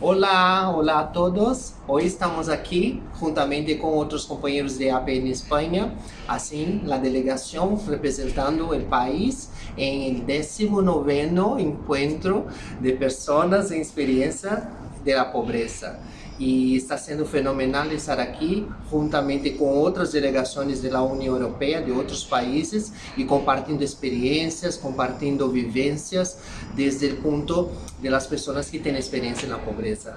Olá, olá a todos. Hoje estamos aqui juntamente com outros companheiros de APN Espanha, assim, a delegação representando o país em 19º encontro de pessoas em experiência da pobreza e está sendo fenomenal estar aqui juntamente com outras delegações da União Europeia, de outros países e compartilhando experiências, compartilhando vivências desde o ponto das pessoas que têm experiência na pobreza.